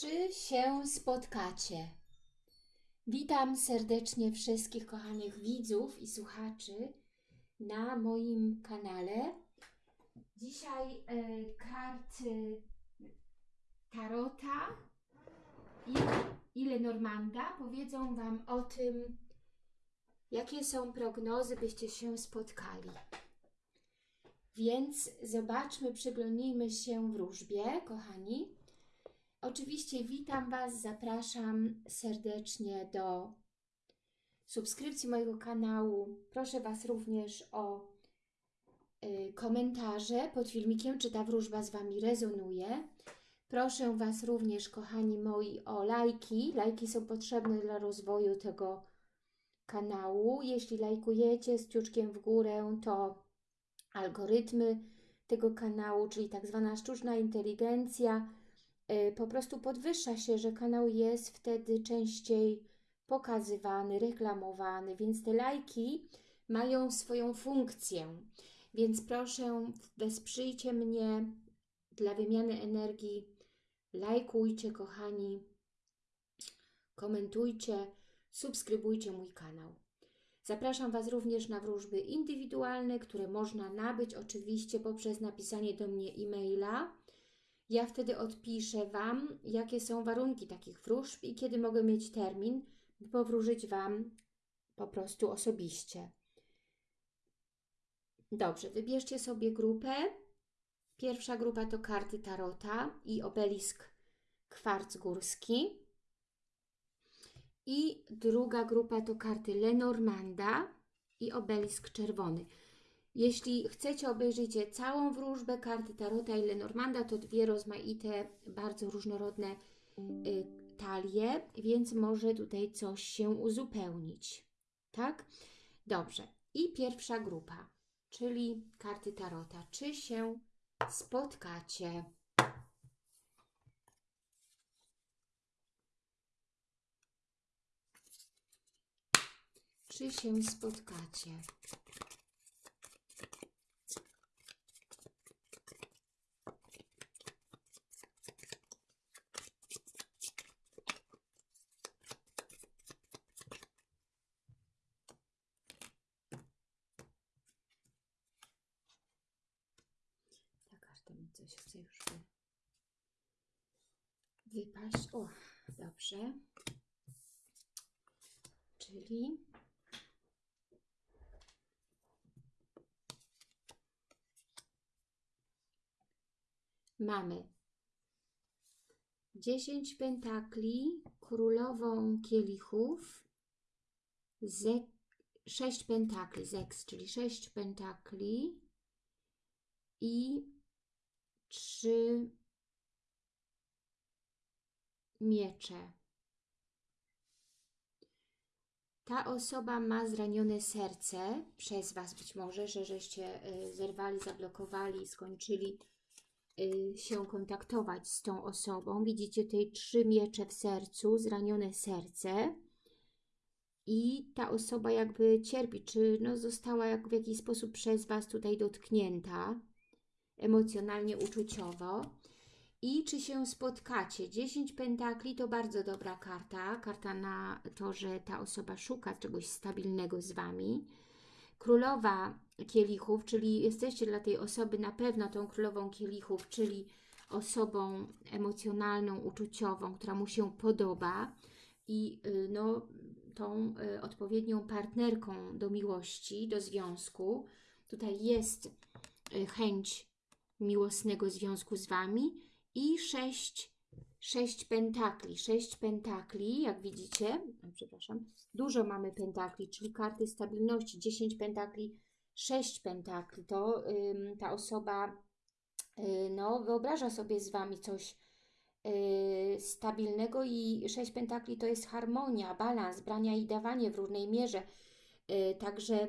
Czy się spotkacie? Witam serdecznie wszystkich kochanych widzów i słuchaczy na moim kanale. Dzisiaj e, karty Tarota i, i Lenormanda powiedzą Wam o tym, jakie są prognozy, byście się spotkali. Więc zobaczmy, przyglądnijmy się wróżbie, kochani. Oczywiście witam Was, zapraszam serdecznie do subskrypcji mojego kanału. Proszę Was również o y, komentarze pod filmikiem, czy ta wróżba z Wami rezonuje. Proszę Was również, kochani moi, o lajki. Lajki są potrzebne dla rozwoju tego kanału. Jeśli lajkujecie z kciuczkiem w górę, to algorytmy tego kanału, czyli tak zwana sztuczna inteligencja, po prostu podwyższa się, że kanał jest wtedy częściej pokazywany, reklamowany, więc te lajki mają swoją funkcję. Więc proszę, wesprzyjcie mnie dla wymiany energii. Lajkujcie, kochani, komentujcie, subskrybujcie mój kanał. Zapraszam Was również na wróżby indywidualne, które można nabyć oczywiście poprzez napisanie do mnie e-maila. Ja wtedy odpiszę Wam, jakie są warunki takich wróżb i kiedy mogę mieć termin, by powróżyć Wam po prostu osobiście. Dobrze, wybierzcie sobie grupę. Pierwsza grupa to karty Tarota i obelisk kwarc górski. I druga grupa to karty Lenormanda i obelisk czerwony. Jeśli chcecie obejrzeć całą wróżbę karty Tarota i Lenormanda, to dwie rozmaite, bardzo różnorodne y, talie, więc może tutaj coś się uzupełnić. Tak? Dobrze. I pierwsza grupa, czyli karty Tarota. Czy się spotkacie? Czy się spotkacie? Karta mi coś chce już wy... wypaść. O, dobrze. Czyli mamy 10 pentakli, królową kielichów, ze, 6 pentakli, zeks, czyli 6 pentakli i 3 miecze. Ta osoba ma zranione serce przez Was być może, że żeście y, zerwali, zablokowali, skończyli y, się kontaktować z tą osobą. Widzicie tutaj trzy miecze w sercu, zranione serce. I ta osoba jakby cierpi, czy no została jak w jakiś sposób przez Was tutaj dotknięta emocjonalnie, uczuciowo. I czy się spotkacie? 10 pentakli to bardzo dobra karta. Karta na to, że ta osoba szuka czegoś stabilnego z Wami. Królowa kielichów, czyli jesteście dla tej osoby na pewno tą królową kielichów, czyli osobą emocjonalną, uczuciową, która mu się podoba i y, no, tą y, odpowiednią partnerką do miłości, do związku. Tutaj jest y, chęć miłosnego związku z Wami i sześć, sześć pentakli. Sześć pentakli, jak widzicie, przepraszam, dużo mamy pentakli, czyli karty stabilności, 10 pentakli, 6 pentakli. To ta osoba yy, no, wyobraża sobie z Wami coś yy, stabilnego i 6 pentakli to jest harmonia, balans, brania i dawanie w różnej mierze. Yy, także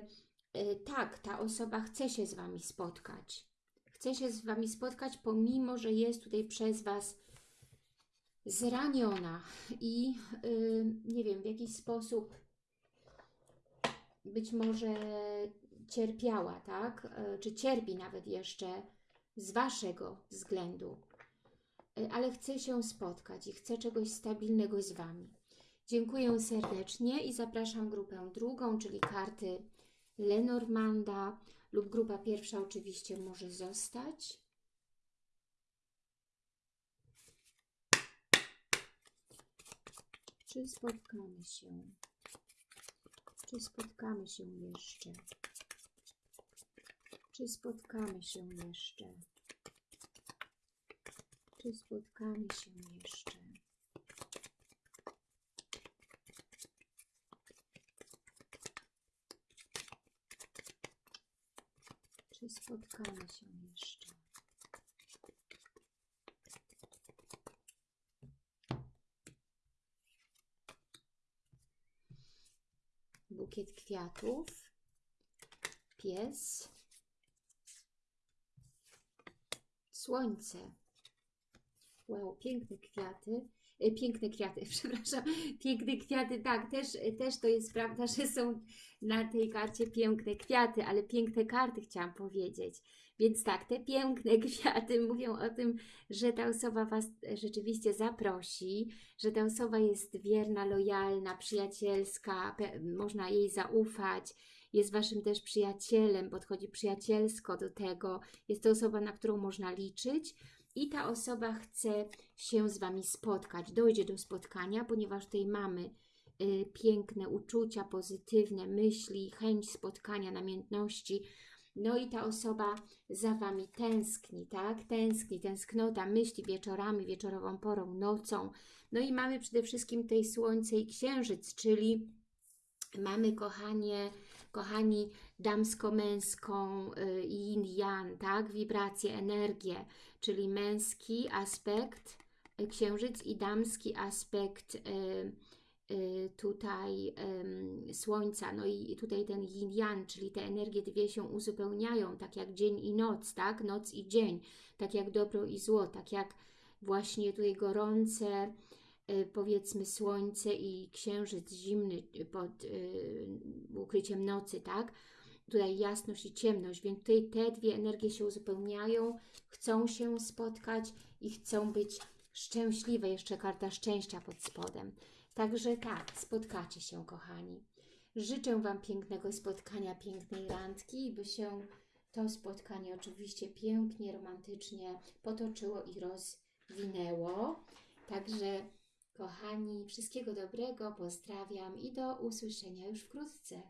tak, ta osoba chce się z Wami spotkać chce się z Wami spotkać, pomimo, że jest tutaj przez Was zraniona i yy, nie wiem, w jakiś sposób być może cierpiała, tak? Yy, czy cierpi nawet jeszcze z Waszego względu. y, ale chce się spotkać i chce czegoś stabilnego z Wami. Dziękuję serdecznie i zapraszam grupę drugą, czyli karty Lenormanda lub grupa pierwsza oczywiście może zostać. Czy spotkamy się? Czy spotkamy się jeszcze? Czy spotkamy się jeszcze? Czy spotkamy się jeszcze? Czy spotkamy się jeszcze? Bukiet kwiatów, pies, słońce. Wow, piękne kwiaty. E, Piękne kwiaty, przepraszam. Piękne kwiaty, tak, też, też to jest prawda, że są na tej karcie piękne kwiaty, ale piękne karty chciałam powiedzieć. Więc tak, te piękne kwiaty mówią o tym, że ta osoba Was rzeczywiście zaprosi, że ta osoba jest wierna, lojalna, przyjacielska, można jej zaufać, jest Waszym też przyjacielem, podchodzi przyjacielsko do tego, jest to osoba, na którą można liczyć i ta osoba chce się z Wami spotkać, dojdzie do spotkania, ponieważ tutaj mamy y, piękne uczucia, pozytywne myśli, chęć spotkania, namiętności. No i ta osoba za Wami tęskni, tak? Tęskni, tęsknota, myśli wieczorami, wieczorową porą, nocą. No i mamy przede wszystkim tutaj słońce i księżyc, czyli mamy kochanie, kochani damsko-męską y, yin yang, tak? Wibracje, energię, czyli męski aspekt y, księżyc i damski aspekt y, tutaj słońca, no i tutaj ten yin yang, czyli te energie dwie się uzupełniają, tak jak dzień i noc, tak? Noc i dzień, tak jak dobro i zło, tak jak właśnie tutaj gorące, powiedzmy słońce i księżyc zimny y, pod y, ukryciem nocy, tak? Tutaj jasność i ciemność, więc tutaj te dwie energie się uzupełniają, chcą się spotkać i chcą być szczęśliwe. Jeszcze karta szczęścia pod spodem. Także tak, spotkacie się, kochani. Życzę Wam pięknego spotkania, pięknej randki by się to spotkanie oczywiście pięknie, romantycznie potoczyło i rozwinęło. Także, kochani, wszystkiego dobrego, pozdrawiam i do usłyszenia już wkrótce.